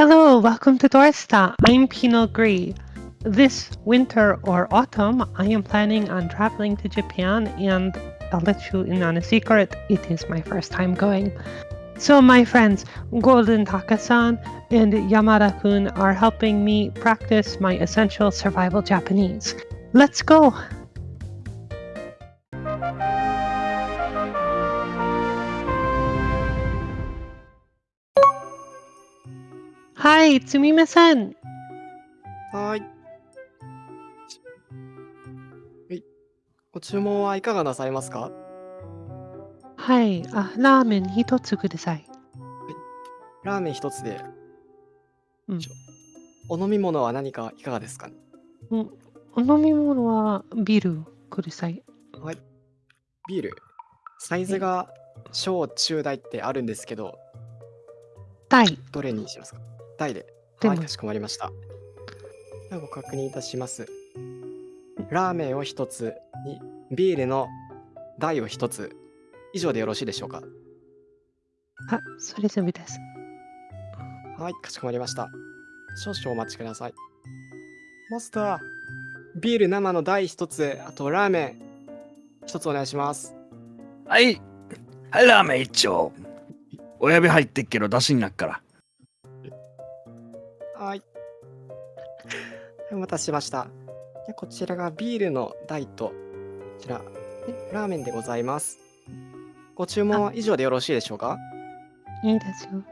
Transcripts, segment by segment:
Hello, welcome to Dorsta. I'm Pinot Gris. This winter or autumn, I am planning on traveling to Japan, and I'll let you in on a secret. It is my first time going. So, my friends, Golden Takasan and Yamada kun are helping me practice my essential survival Japanese. Let's go! Hi, Tsumime-san. はーい。はい。ご注文はいかがなさいますか？はい、あ、ラーメン一つください。ラーメン一つで。うんお飲み物は何かいかがですか？ねうんお飲み物はビールください。はい。ビール。サイズが小中大ってあるんですけど、タイ。どれにしますか？大で。はい、かしこまりました。ではご確認いたします。ラーメンを一つに、ビールの大を一つ。以上でよろしいでしょうか？あ、それ全部です。はい、かしこまりました。少々お待ちください。マスター、ビール生の大一つ、あとラーメン一つお願いします。はい。はい、ラーメン一丁。親指入ってっけど、出しになっから。待たせしました。でこちらがビールの大と、こちら、でラーメンでございます。ご注文は以上でよろしいでしょうか？いいですよ。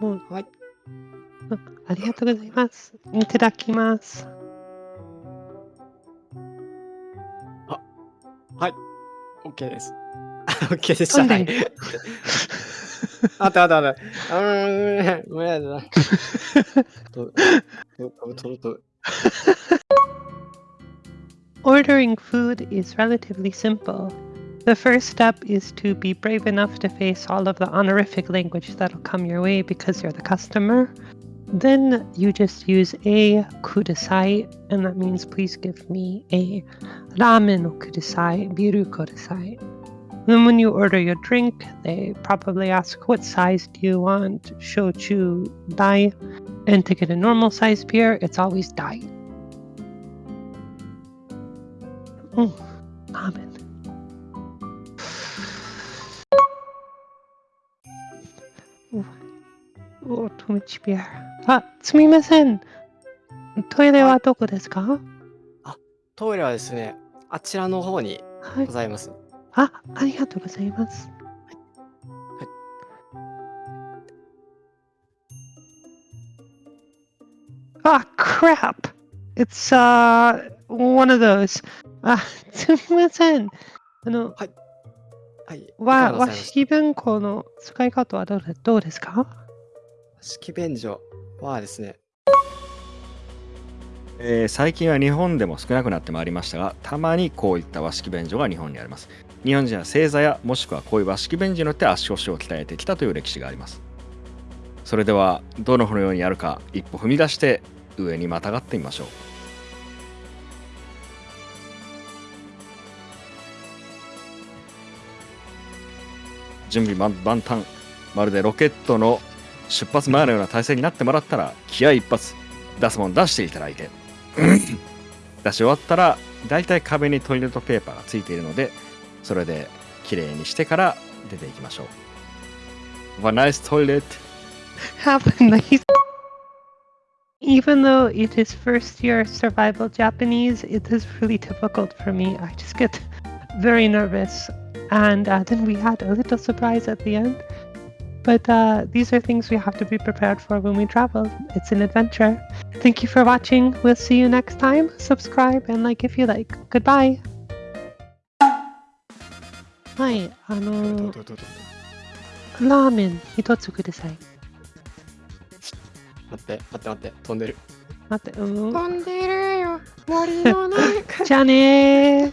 もう、はい。うんありがとうございます。いただきます。はい。OK です。OK でした。はいあったあったあった。うーん、ごめんなさい。Ordering food is relatively simple. The first step is to be brave enough to face all of the honorific language that'll come your way because you're the customer. Then you just use a kudasai, and that means please give me a ramen kudasai, biru kudasai. Then when you order your drink, they probably ask what size do you want, shochu dai, and to get a normal size beer, it's always dai. Oh, ramen. お、お、トムチビア。あ、すみません。トイレはどこですかトイレはですね、あちらの方にはいご。ざいます。 あ、ありがとうございます。あ、crap! It's, uh, one of those. あ、すみません。あの、はい。いかわ、和式文庫の使い方はどうでどうですか？式便所はですね、えー最近は日本でも少なくなってまいりましたが、たまにこういった和式便所が日本にあります。日本人は正座やもしくはこういう和式便所によって足腰を鍛えてきたという歴史があります。それでは、どのようにやるか一歩踏み出して上にまたがってみましょう。準備万端まるでロケットの出発前のような体勢になってもらったら気合一発出すもん出していただいて出し終わったらだいたい壁にトイレットペーパーがついているのでそれできれいにしてから出ていきましょう Have a nice toilet have a nice. Even though it is first year survival Japanese, it is really difficult for me. I just get very nervous. And uh, then we had a little surprise at the end. But uh, these are things we have to be prepared for when we travel. It's an adventure. Thank you for watching. We'll see you next time. Subscribe and like if you like. Goodbye. はい、あどのうどうどうどうラーメン一つください。待って、待って待って、飛んでる。待って、うん。飛んでるよ、森の中。じゃあねー。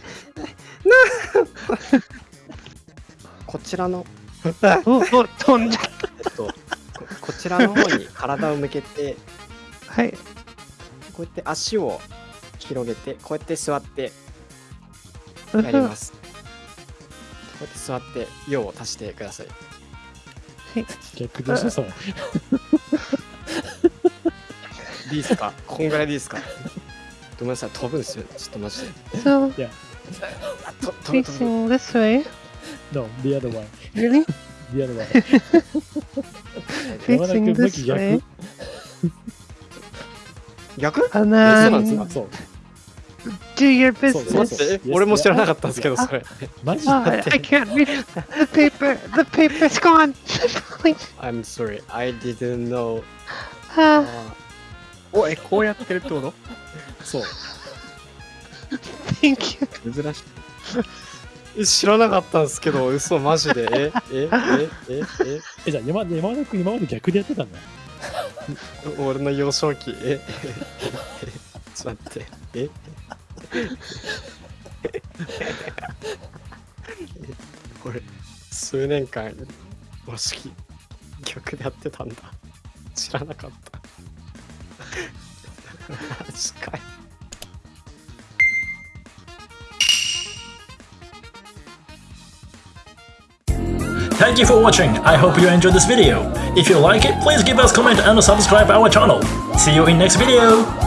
こちらの、飛んじゃっえっと、ここちらの方に体を向けて、た。はい。こうやって足を広げて、こうやって座ってやります。こうやって座って、用を足してください。はい逆でしょ、それ。いいですか？こんぐらいでいいですか？ごめんなさい、飛ぶんですよ。ちょっとマジで。ぶ飛ぶ facing this way. No, the other one. Really? One. 山田 facing 君向 this き逆 way. 逆 And えそうなんですかそう。do your business. そうえ俺も知らなかったんですけど、それ。マジ Oh, I, can't read the paper. The paper's gone. I'm sorry, I didn't know. Ah, おえこうやってるってことそう。thank you. 珍しいえ知らなかったんですけど、嘘、マジで。ええええええ、じゃあ山山田君今まで逆でやってたんだ。え 俺の幼少期、えええちょっと待って。え俺、数年間、和式、逆でやってたんだ。知らなかった。マジかよ。Thank you for watching. I hope you enjoyed this video. If you like it, please give us comment and subscribe our channel. See you in next video.